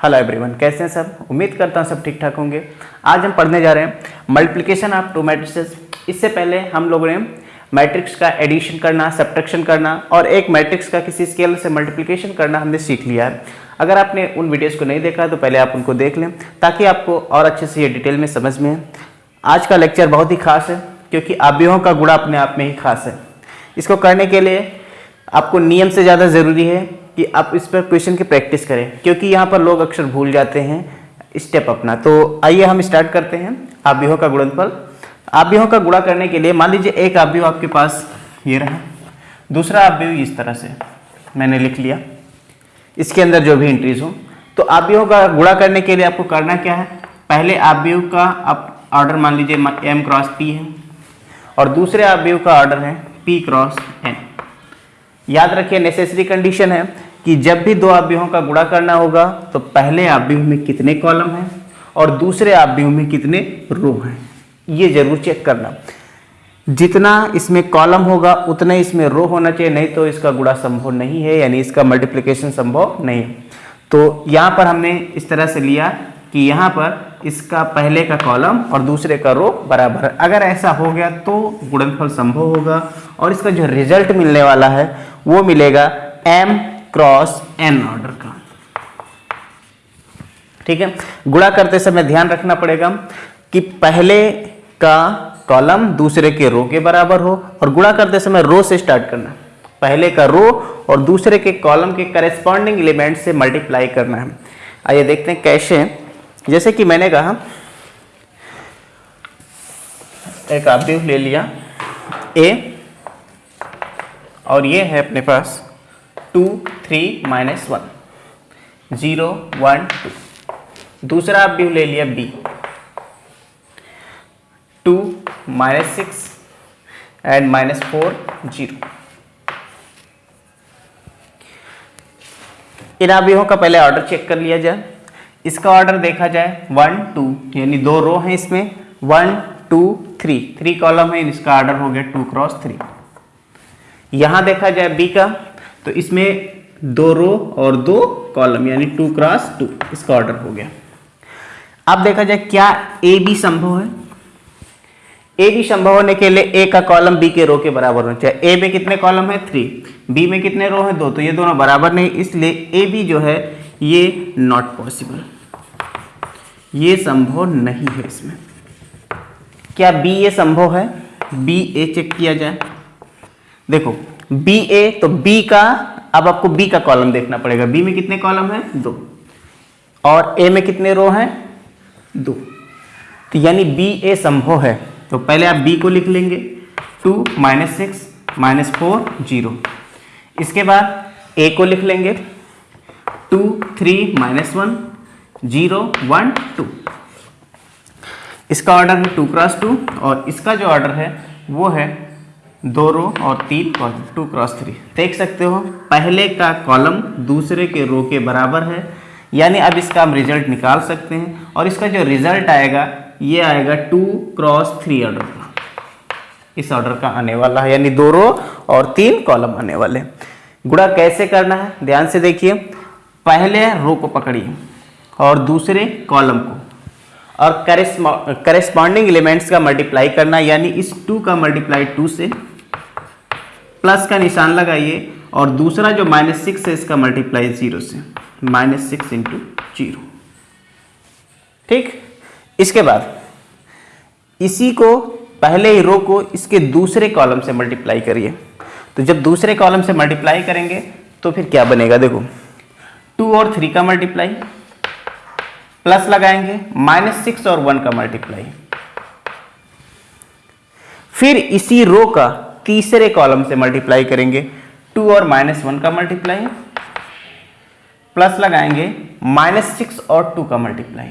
Hello everyone कैसे हैं सब? उम्मीद करता हूँ सब ठीक ठाक होंगे। आज हम पढ़ने जा रहे हैं मल्टीप्लिकेशन ऑफ़ टू मैट्रिसेस इससे पहले हम लोगों ने मैट्रिक्स का एडिशन करना सब्ट्रैक्शन करना और एक मैट्रिक्स का किसी स्केल से मल्टीप्लिकेशन करना हमने सीख लिया है। अगर आपने उन वीडियोस को नहीं देखा तो पहले आप उनको देख लें, ताकि आपको और अच्छे से ये डिटेल में समझ में आज का लेक्चर बहुत ही खास है, क्योंकि अवयवों का गुणा अपने आप में ही खास है। इसको करने के लिए आपको नियम से ज़्यादा ज़रूरी है कि आप इस पर क्वेश्चन की प्रैक्टिस करें, क्योंकि यहाँ पर लोग अक्सर भूल जाते हैं स्टेप अपना। तो आइए हम स्टार्ट करते हैं आव्यूहों का गुणनफल। आव्यूहों का गुणा करने के लिए मान लीजिए एक आव्यूह आपके पास ये रहा। दूसरा आव्यूह इस तरह से, मैंने लिख लिया। इसके अंदर जो भी एंट्रीज हो। तो आव्यूहों का गुणा करने के लिए आपको करना क्या है? पहले आव्यूह का आप ऑर्डर मान लीजिए एम क्रॉस पी है, और दूसरे आव्यूह का ऑर्डर है पी क्रॉस एन याद रखिए नेसेसरी कंडीशन है कि जब भी दो आव्यूहों का गुणा करना होगा तो पहले आव्यूह में कितने कॉलम हैं और दूसरे आव्यूह में कितने रो हैं। ये ज़रूर चेक करना। जितना इसमें कॉलम होगा, उतना इसमें रो होना चाहिए, नहीं तो इसका गुणा संभव नहीं है, यानी इसका मल्टीप्लिकेशन संभव नहीं है। तो यहाँ पर हमने इस तरह से लिया कि यहाँ पर इसका पहले का कॉलम और दूसरे का रो बराबर है। अगर ऐसा हो गया तो गुणनफल संभव होगा और इसका जो रिज़ल्ट मिलने वाला है, वो मिलेगा m क्रॉस n ऑर्डर का। ठीक है? गुणा करते समय ध्यान रखना पड़ेगा कि पहले का कॉलम दूसरे के रो के बराबर हो और गुणा करते समय रो से स्टार्ट करना। पहले का रो और दूसरे के कॉलम के करेस्पॉन्डिंग एलिमेंट से मल्टीप्लाई करना है। आइए देखते हैं कैसे जैसे कि मैंने कहा, एक आव्यूह ले लिया। ए और ये है अपने पास two three minus one zero one two दूसरा आव्यूह ले लिया B two minus six and minus four zero इन आव्यूहों का पहले ऑर्डर चेक कर लिया जाए। इसका ऑर्डर देखा जाए वन टू यानी दो रो हैं इसमें one two three three column है, इसका ऑर्डर हो गया टू क्रॉस थ्री यहाँ देखा जाए बी का तो इसमें दो रो और दो कॉलम यानी टू क्रॉस टू इसका ऑर्डर हो गया. अब देखा जाए क्या ए बी संभव है. ए बी संभव होने के लिए ए का कॉलम बी के रो के बराबर होना चाहिए. ए में कितने कॉलम है? थ्री बी में कितने रो है? दो. तो ये दोनों बराबर नहीं, इसलिए ए बी जो है ये नॉट पॉसिबल ये संभव नहीं है इसमें। क्या बी ए संभव है? बी ए चेक किया जाए। देखो बी ए तो बी का, अब आपको बी का कॉलम देखना पड़ेगा। बी में कितने कॉलम है? दो। और ए में कितने रो हैं? दो। तो यानी बी ए संभव है। तो पहले आप बी को लिख लेंगे। Two minus six minus four zero इसके बाद ए को लिख लेंगे। Two three minus one zero one two इसका ऑर्डर है टू क्रॉस टू और इसका जो ऑर्डर है, वो है दो रो और तीन कॉलम टू क्रॉस थ्री देख सकते हो, पहले का कॉलम दूसरे के रो के बराबर है। यानी अब इसका हम रिज़ल्ट निकाल सकते हैं और इसका जो रिज़ल्ट आएगा, ये आएगा टू क्रॉस थ्री ऑर्डर का। इस ऑर्डर का आने वाला है, यानी दो रो और तीन कॉलम आने वाले गुणा कैसे करना है? ध्यान से देखिए। पहले रो को पकड़िए और दूसरे कॉलम को। और करेस्पॉन्डिंग एलिमेंट्स का मल्टीप्लाई करना, यानी इस टू का मल्टीप्लाई टू से प्लस का निशान लगाइए और दूसरा जो माइनस सिक्स है, इसका मल्टीप्लाई ज़ीरो से। Minus six into zero. ठीक? इसके बाद इसी को पहले ही रो को इसके दूसरे कॉलम से मल्टीप्लाई करिए। तो जब दूसरे कॉलम से मल्टीप्लाई करेंगे तो फिर क्या बनेगा? देखो। टू और थ्री का मल्टीप्लाई, प्लस लगाएँगे, माइनस सिक्स और वन का मल्टीप्लाई। फिर इसी रो का तीसरे कॉलम से मल्टीप्लाई करेंगे, टू और माइनस वन का मल्टीप्लाई, प्लस लगाएँगे, माइनस सिक्स और टू का मल्टीप्लाई।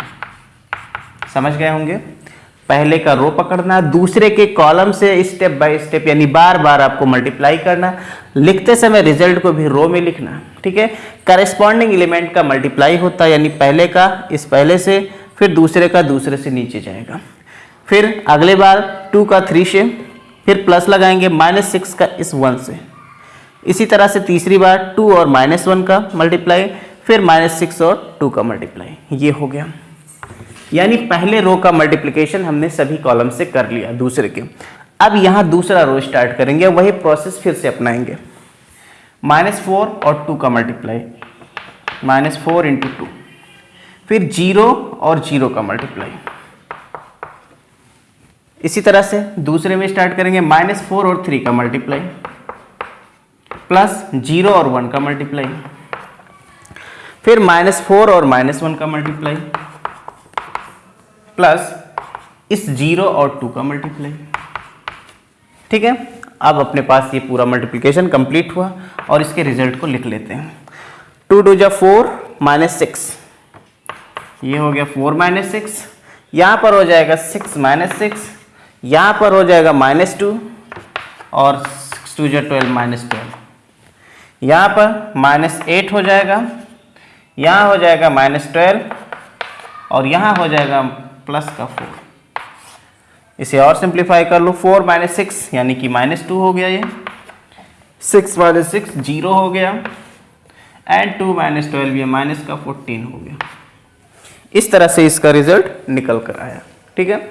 समझ गए होंगे? पहले का रो पकड़ना, दूसरे के कॉलम से स्टेप बाय स्टेप यानी बार बार आपको मल्टीप्लाई करना, लिखते समय रिज़ल्ट को भी रो में लिखना, ठीक है? करस्पॉन्डिंग एलिमेंट का मल्टीप्लाई होता है यानी पहले का, इस पहले से, फिर दूसरे का, दूसरे से नीचे जाएगा। फिर अगले बार टू का थ्री से, फिर प्लस लगाएँगे माइनस सिक्स का इस वन से। इसी तरह से तीसरी बार टू और माइनस वन का मल्टीप्लाई फिर माइनस सिक्स और टू का मल्टीप्लाई ये हो गया। यानी पहले रो का मल्टीप्लिकेशन हमने सभी कॉलम से कर लिया, दूसरे के। अब यहाँ दूसरा रो स्टार्ट करेंगे वही प्रोसेस फिर से अपनाएँगे। माइनस फोर और टू का multiply minus four into two फिर ज़ीरो और ज़ीरो का मल्टीप्लाई इसी तरह से दूसरे में स्टार्ट करेंगे माइनस फोर और थ्री का मल्टीप्लाई प्लस ज़ीरो और वन का मल्टीप्लाई फिर माइनस फोर और माइनस वन का मल्टीप्लाई प्लस इस ज़ीरो और टू का मल्टीप्लाई। ठीक है? अब अपने पास ये पूरा मल्टीप्लिकेशन कंप्लीट हुआ और इसके रिज़ल्ट को लिख लेते हैं। टू टू जा फोर माइनस सिक्स। ये हो गया फोर माइनस सिक्स। यहाँ पर हो जाएगा सिक्स माइनस सिक्स। यहाँ पर हो जाएगा माइनस टू और सिक्स टू जो ट्वेल्व माइनस ट्वेल्व। यहाँ पर माइनस एट हो जाएगा। यहाँ हो जाएगा माइनस ट्वेल्व और यहाँ हो जाएगा प्लस का फोर इसे और सिंप्लीफाई कर लो फोर माइनस सिक्स यानी कि माइनस टू हो गया ये. सिक्स माइनस सिक्स ज़ीरो हो गया. एंड टू माइनस ट्वेल्व ये माइनस का फोर्टीन हो गया. इस तरह से इसका रिज़ल्ट निकल कर आया. ठीक है?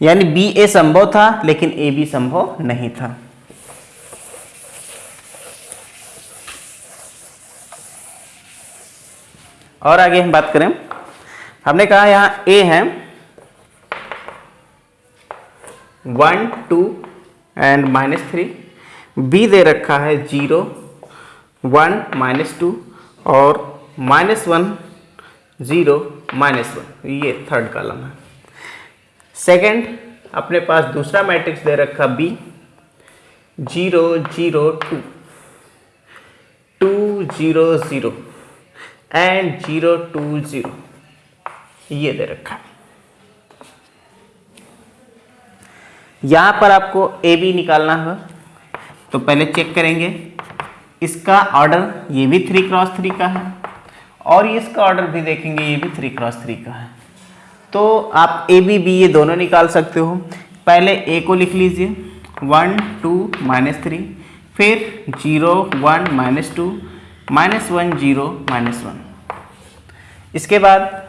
यानी बी ए संभव था, लेकिन ए बी संभव नहीं था. और आगे हम बात करें हमने कहा यहाँ ए है। One two and minus three B दे रखा है ज़ीरो वन माइनस टू और minus one zero minus one ये थर्ड कॉलम है। सेकंड अपने पास दूसरा मैट्रिक्स दे रखा B zero zero two two zero zero and zero two zero ये दे रखा यहाँ पर आपको ए बी निकालना है तो पहले चेक करेंगे। इसका ऑर्डर ये भी थ्री क्रॉस थ्री का है और इसका ऑर्डर भी देखेंगे, ये भी थ्री क्रॉस थ्री का है। तो आप ए बी बी ये दोनों निकाल सकते हो। पहले ए को लिख लीजिए। वन टू माइनस थ्री फिर zero one minus two minus one zero minus one इसके बाद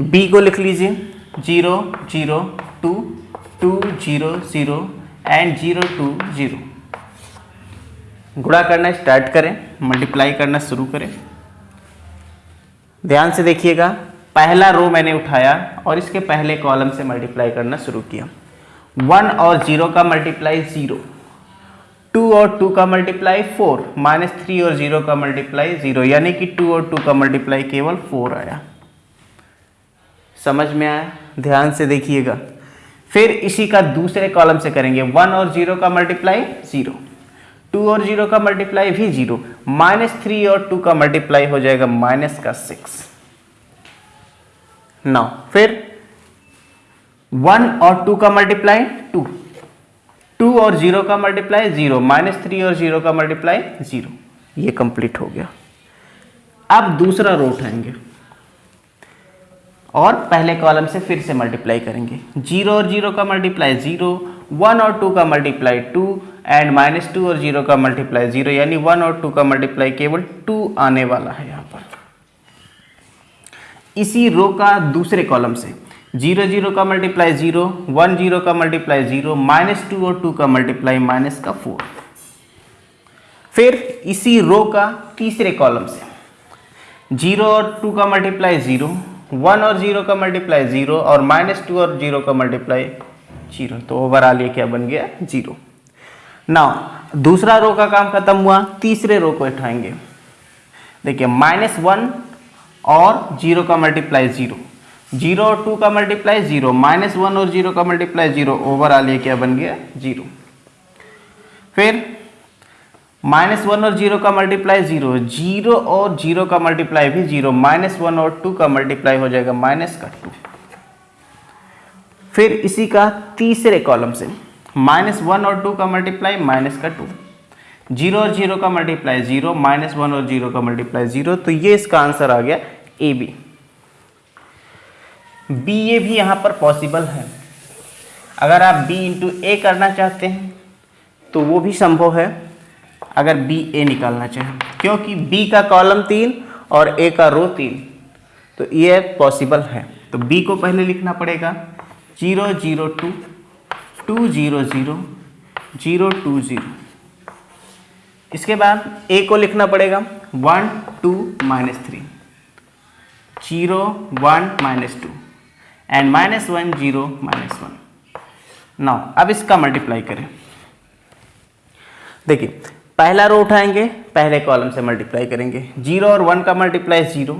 बी को लिख लीजिए। Zero zero, two two, zero, zero and zero, two, zero. गुणा करना स्टार्ट करें मल्टीप्लाई करना शुरू करें। ध्यान से देखिएगा, पहला रो मैंने उठाया और इसके पहले कॉलम से मल्टीप्लाई करना शुरू किया। वन और ज़ीरो का मल्टीप्लाई ज़ीरो। टू और टू का मल्टीप्लाई फोर माइनस थ्री और ज़ीरो का मल्टीप्लाई ज़ीरो यानी कि टू और टू का मल्टीप्लाई केवल फोर आया। समझ में आया? ध्यान से देखिएगा। फिर इसी का दूसरे कॉलम से करेंगे। वन और ज़ीरो का मल्टीप्लाई ज़ीरो टू और ज़ीरो का मल्टीप्लाई भी ज़ीरो माइनस थ्री और टू का मल्टीप्लाई हो जाएगा माइनस का सिक्स नौ फिर वन और टू का मल्टीप्लाई टू टू और ज़ीरो का मल्टीप्लाई ज़ीरो माइनस थ्री और ज़ीरो का मल्टीप्लाई ज़ीरो ये कंप्लीट हो गया। अब दूसरा रो उठाएँगे। और पहले कॉलम से फिर से मल्टीप्लाई करेंगे। ज़ीरो और ज़ीरो का मल्टीप्लाई ज़ीरो वन और टू का multiply two and minus two और ज़ीरो का मल्टीप्लाई ज़ीरो यानी वन और टू का मल्टीप्लाई केवल टू आने वाला है यहाँ पर। इसी रो का दूसरे कॉलम से। ज़ीरो ज़ीरो का मल्टीप्लाई ज़ीरो वन ज़ीरो का मल्टीप्लाई ज़ीरो माइनस टू और टू का मल्टीप्लाई माइनस का फोर फिर इसी रो का तीसरे कॉलम से। ज़ीरो और टू का मल्टीप्लाई ज़ीरो वन और ज़ीरो का मल्टीप्लाई ज़ीरो और माइनस टू और ज़ीरो का मल्टीप्लाई ज़ीरो। तो ओवरऑल ये क्या बन गया? ज़ीरो। ना दूसरा रो का काम खत्म हुआ, तीसरे रो को उठाएँगे। देखिए, माइनस वन और ज़ीरो का मल्टीप्लाई ज़ीरो। ज़ीरो और टू का मल्टीप्लाई ज़ीरो, माइनस वन और ज़ीरो का मल्टीप्लाई ज़ीरो ओवरऑल ये क्या बन गया? ज़ीरो। फिर माइनस वन और ज़ीरो का मल्टीप्लाई ज़ीरो ज़ीरो और ज़ीरो का मल्टीप्लाई भी ज़ीरो, माइनस वन और टू का मल्टीप्लाई हो जाएगा माइनस का टू। फिर इसी का तीसरे कॉलम से, माइनस वन और टू का मल्टीप्लाई माइनस का टू। ज़ीरो और ज़ीरो का मल्टीप्लाई ज़ीरो, माइनस वन और ज़ीरो का मल्टीप्लाई ज़ीरो तो ये इसका आंसर आ गया ए बी। बी ए भी यहाँ पर पॉसिबल है। अगर आप बी इंटू ए करना चाहते हैं तो वो भी संभव है। अगर बी ए निकालना चाहें। क्योंकि बी का कॉलम तीन और ए का रो तीन। तो ये पॉसिबल है। तो बी को पहले लिखना पड़ेगा। Zero zero, two. Two, zero zero. Zero, two, zero. इसके बाद ए को लिखना पड़ेगा। One, two, minus three. Zero, one, minus two. And minus one, zero, minus one. Now अब इसका मल्टीप्लाई करें। देखिए पहला रो उठाएँगे, पहले कॉलम से मल्टीप्लाई करेंगे। ज़ीरो और वन का मल्टीप्लाई ज़ीरो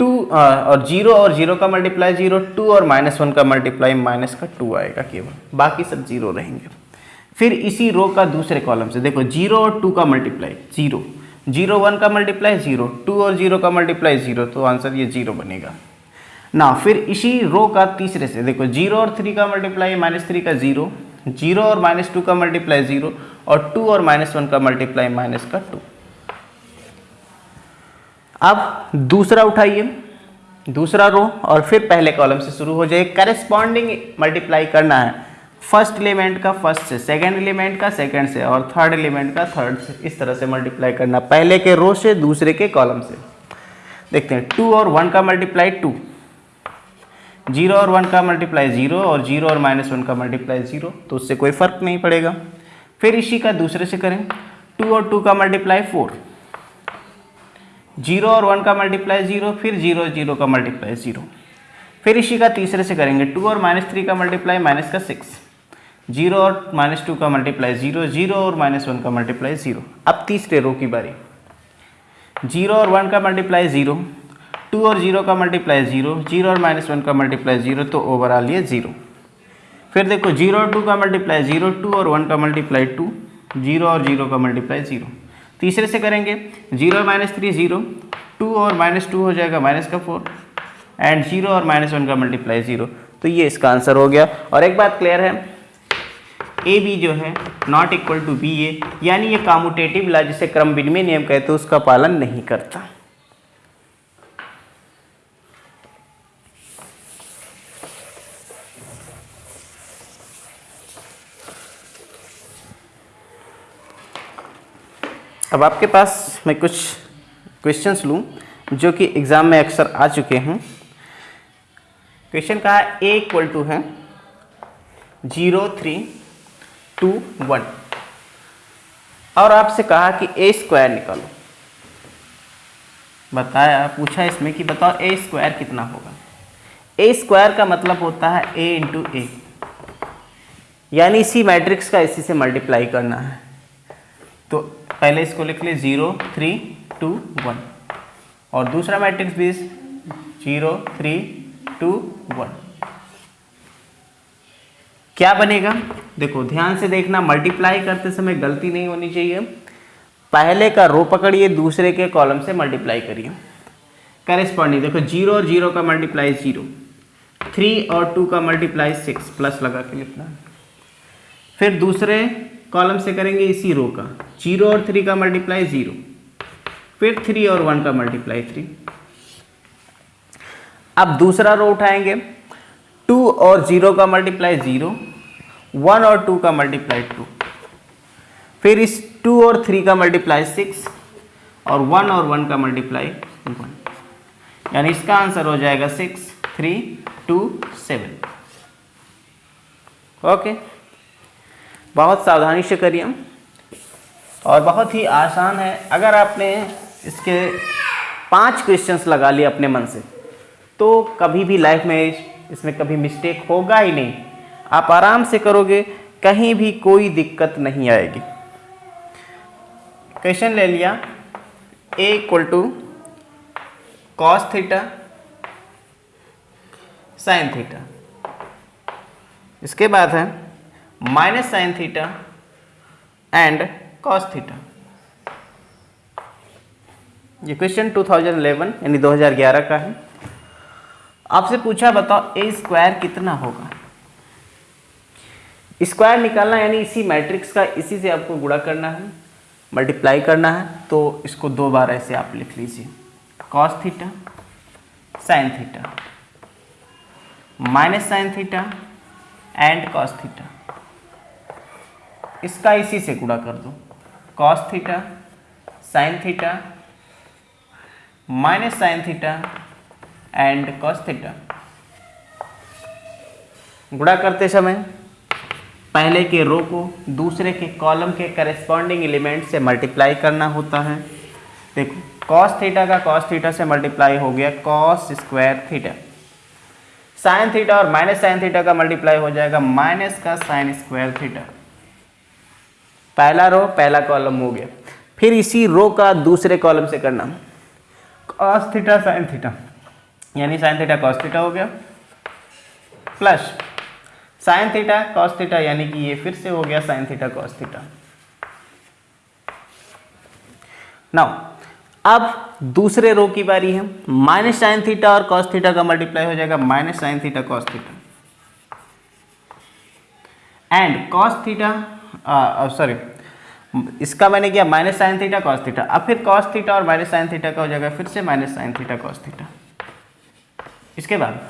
टू और ज़ीरो और ज़ीरो का मल्टीप्लाई ज़ीरो टू और माइनस वन का मल्टीप्लाई माइनस का टू आएगा केवल। बाकी सब ज़ीरो रहेंगे। फिर इसी रो का दूसरे कॉलम से देखो ज़ीरो और टू का मल्टीप्लाई ज़ीरो ज़ीरो वन का मल्टीप्लाई ज़ीरो टू और ज़ीरो का मल्टीप्लाई ज़ीरो तो आंसर ये ज़ीरो बनेगा। ना फिर इसी रो का तीसरे से देखो ज़ीरो और थ्री का मल्टीप्लाई माइनस थ्री का ज़ीरो ज़ीरो और माइनस टू का मल्टीप्लाई ज़ीरो और टू और माइनस वन का मल्टीप्लाई माइनस का टू। अब दूसरा उठाइए, दूसरा रो, और फिर पहले कॉलम से शुरू हो जाए करेस्पॉन्डिंग मल्टीप्लाई करना है। फ़र्स्ट एलिमेंट का फ़र्स्ट से सेकेंड एलिमेंट का सेकेंड से, और थर्ड एलिमेंट का थर्ड से, इस तरह से मल्टीप्लाई करना। पहले के रो से, दूसरे के कॉलम से। देखते हैं टू और वन का मल्टीप्लाई टू ज़ीरो और वन का मल्टीप्लाई ज़ीरो और ज़ीरो और माइनस वन का मल्टीप्लाई ज़ीरो तो उससे कोई फ़र्क नहीं पड़ेगा। फिर इसी का दूसरे से करें। टू और टू का मल्टीप्लाई फोर ज़ीरो और वन का मल्टीप्लाई ज़ीरो फिर ज़ीरो और ज़ीरो का मल्टीप्लाई ज़ीरो फिर इसी का तीसरे से करेंगे। टू और माइनस थ्री का मल्टीप्लाई माइनस का सिक्स ज़ीरो और माइनस टू का मल्टीप्लाई ज़ीरो ज़ीरो और माइनस वन का मल्टीप्लाई ज़ीरो अब तीसरे रो की बारी। ज़ीरो और वन का मल्टीप्लाई ज़ीरो टू और ज़ीरो का मल्टीप्लाई ज़ीरो ज़ीरो और माइनस वन का मल्टीप्लाई ज़ीरो तो ओवरऑल ये ज़ीरो फिर देखो ज़ीरो और टू का मल्टीप्लाई ज़ीरो, टू और वन का मल्टीप्लाई टू, ज़ीरो और ज़ीरो का मल्टीप्लाई ज़ीरो। तीसरे से करेंगे, zero minus three zero, two और माइनस टू हो जाएगा माइनस का फोर एंड ज़ीरो और माइनस वन का मल्टीप्लाई ज़ीरो। तो ये इसका आंसर हो गया। और एक बात क्लियर है ए बी जो है not equal to B A यानी ये कामुटेटिव ला जिसे क्रम विनिमय नियम कहते हैं, उसका पालन नहीं करता। अब आपके पास मैं कुछ क्वेश्चंस लूँ, जो कि एग्ज़ाम में अक्सर आ चुके हैं। क्वेश्चन का ए इक्वल टू है ज़ीरो थ्री टू वन और आपसे कहा कि ए स्क्वायर निकालो। बताया, पूछा इसमें कि बताओ ए स्क्वायर कितना होगा। ए स्क्वायर का मतलब होता है ए इंटू ए यानी इसी मैट्रिक्स का इसी से मल्टीप्लाई करना है। तो पहले इसको लिख ले ज़ीरो, थ्री, टू, वन। और दूसरा मैट्रिक्स भी ज़ीरो, थ्री, टू, वन। क्या बनेगा? देखो, ध्यान से देखना मल्टीप्लाई करते समय गलती नहीं होनी चाहिए। पहले का रो पकड़िए, दूसरे के कॉलम से मल्टीप्लाई करिए। करेस्पॉन्डिंग देखो, ज़ीरो और ज़ीरो का मल्टीप्लाई ज़ीरो। थ्री और टू का मल्टीप्लाई सिक्स प्लस लगा के लिखना। फिर दूसरे कॉलम से करेंगे इसी रो का। ज़ीरो और थ्री का मल्टीप्लाई ज़ीरो। फिर थ्री और वन का मल्टीप्लाई थ्री। अब दूसरा रो उठाएँगे। टू और ज़ीरो का मल्टीप्लाई ज़ीरो। वन और टू का मल्टीप्लाई टू। फिर इस टू और थ्री का मल्टीप्लाई सिक्स और वन और वन का मल्टीप्लाई वन। यानी इसका आंसर हो जाएगा six, three, two, seven. Okay? बहुत सावधानी से करिए और बहुत ही आसान है। अगर आपने इसके पाँच क्वेश्चंस लगा लिए अपने मन से तो कभी भी लाइफ में इसमें कभी मिस्टेक होगा ही नहीं। आप आराम से करोगे, कहीं भी कोई दिक्कत नहीं आएगी। क्वेश्चन ले लिया। A equal to cos theta sine theta इसके बाद है minus sine theta and cos theta ये क्वेश्चन 2011 यानी 2011 का है। आपसे पूछा, बताओ ए स्क्वायर कितना होगा? स्क्वायर निकालना, यानी इसी मैट्रिक्स का, इसी से आपको गुणा करना है मल्टीप्लाई करना है तो इसको दो बार ऐसे आप लिख लीजिए। Cos theta sine theta minus sine theta and cos theta इसका इसी से गुणा कर दो। Cos theta sine theta minus sine theta and cos theta गुणा करते समय पहले के रो को दूसरे के कॉलम के करस्पॉन्डिंग एलिमेंट से मल्टीप्लाई करना होता है। देखो कॉस थीटा का कॉस थीटा से मल्टीप्लाई हो गया cos square theta sine theta और माइनस साइन थीटा का मल्टीप्लाई हो जाएगा माइनस का साइन स्क्वायर थीटा पहला रो पहला कॉलम हो गया। फिर इसी रो का दूसरे कॉलम से करना। कॉस थीटा साइन थीटा यानी साइन थीटा कॉस थीटा हो गया। Plus sine theta cos theta यानी कि ये फिर से हो गया sine theta cos theta now अब दूसरे रो की बारी है। माइनस साइन थीटा और कॉस थीटा का मल्टीप्लाई हो जाएगा। Minus sine theta cos theta and cos theta sorry इसका मैंने किया minus sine theta cos theta अब फिर कॉस थीटा और माइनस साइन थीटा का हो जाएगा फिर से minus sine theta cos theta इसके बाद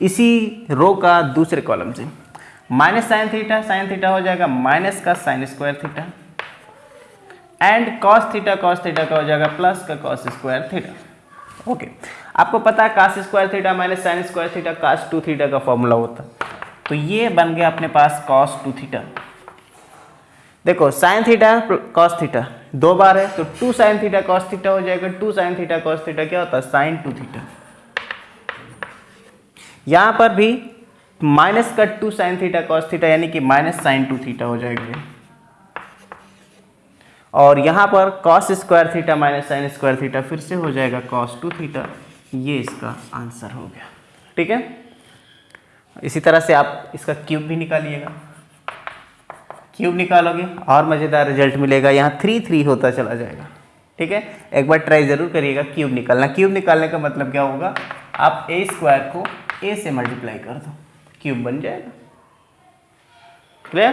इसी रो का दूसरे कॉलम से minus sine theta sine theta हो जाएगा माइनस का sine square theta and cos theta cos theta का हो जाएगा प्लस का कॉस स्क्वायर थीटा ओके आपको पता है cos square theta minus sine square theta cos two theta का फॉर्मूला होता तो ये बन गया अपने पास कॉस टू थीटा देखो साइन थीटा कॉस थीटा दो बार है तो two sine theta cos theta हो जाएगा two sine theta cos theta क्या होता है? साइन टू थीटा यहाँ पर भी माइनस का two sine theta cos theta यानी कि माइनस साइन टू थीटा हो जाएगा। और यहाँ पर cos square theta minus sine square theta फिर से हो जाएगा कॉस टू थीटा ये इसका आंसर हो गया। ठीक है? इसी तरह से आप इसका क्यूब भी निकालिएगा। क्यूब निकालोगे, और मज़ेदार रिज़ल्ट मिलेगा। यहाँ थ्री थ्री होता चला जाएगा। ठीक है? एक बार ट्राई ज़रूर करिएगा क्यूब निकालना। क्यूब निकालने का मतलब क्या होगा? आप ए स्क्वायर को ए से मल्टीप्लाई कर दो। क्यूब बन जाएगा। क्लियर